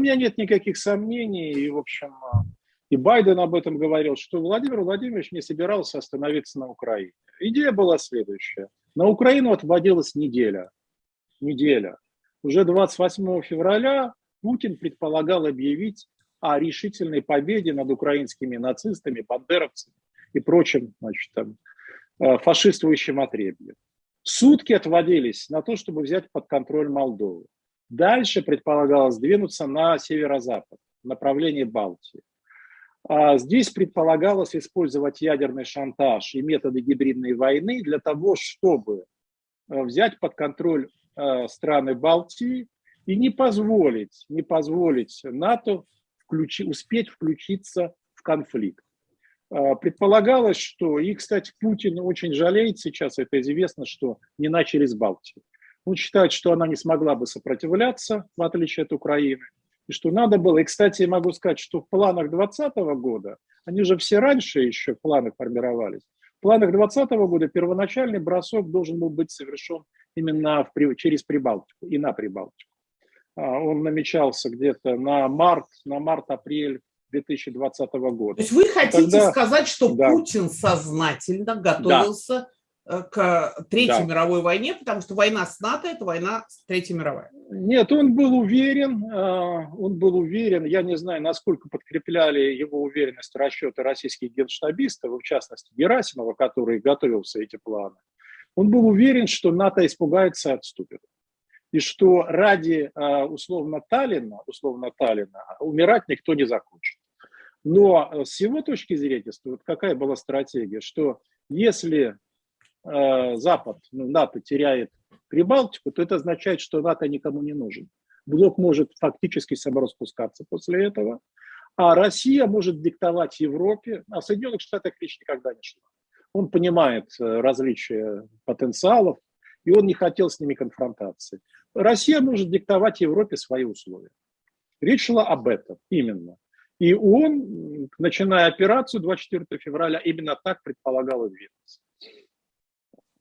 У меня нет никаких сомнений, и, в общем, и Байден об этом говорил, что Владимир Владимирович не собирался остановиться на Украине. Идея была следующая. На Украину отводилась неделя. Неделя. Уже 28 февраля Путин предполагал объявить о решительной победе над украинскими нацистами, бандеровцами и прочим значит, там, э, фашистующим отребьем. Сутки отводились на то, чтобы взять под контроль Молдову. Дальше предполагалось двинуться на северо-запад, в направлении Балтии. А здесь предполагалось использовать ядерный шантаж и методы гибридной войны для того, чтобы э, взять под контроль э, страны Балтии и не позволить, не позволить НАТО включи, успеть включиться в конфликт. А, предполагалось, что, и, кстати, Путин очень жалеет сейчас, это известно, что не начали с Балтии. Он считает, что она не смогла бы сопротивляться, в отличие от Украины, и что надо было. И, кстати, могу сказать, что в планах 2020 года, они же все раньше еще планы формировались, в планах 2020 года первоначальный бросок должен был быть совершен именно в, через Прибалтику и на Прибалтику. А, он намечался где-то на март, на март-апрель 2020 года. То есть вы хотите Тогда, сказать, что да. Путин сознательно готовился да к Третьей да. мировой войне, потому что война с НАТО – это война с Третьей мировой. Нет, он был уверен, а, он был уверен, я не знаю, насколько подкрепляли его уверенность расчеты российских генштабистов, в частности Герасимова, который готовился эти планы. Он был уверен, что НАТО испугается и отступит. И что ради а, условно Таллина, условно Таллина умирать никто не захочет. Но с его точки зрения, вот какая была стратегия, что если Э, Запад, ну, НАТО теряет Прибалтику, то это означает, что НАТО никому не нужен. Блок может фактически самораспускаться после этого, а Россия может диктовать Европе, а в Соединенных Штатах речь никогда не шла. Он понимает э, различия потенциалов, и он не хотел с ними конфронтации. Россия может диктовать Европе свои условия. Речь шла об этом именно. И он, начиная операцию 24 февраля, именно так предполагал двигаться.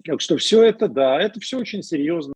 Так что все это, да, это все очень серьезно.